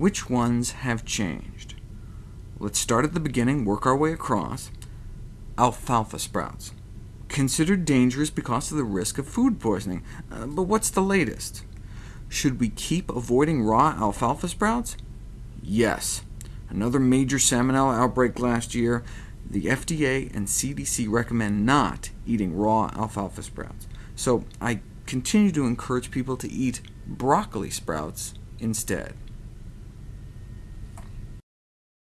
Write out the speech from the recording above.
Which ones have changed? Let's start at the beginning, work our way across. Alfalfa sprouts. Considered dangerous because of the risk of food poisoning. Uh, but what's the latest? Should we keep avoiding raw alfalfa sprouts? Yes. Another major salmonella outbreak last year. The FDA and CDC recommend not eating raw alfalfa sprouts, so I continue to encourage people to eat broccoli sprouts instead.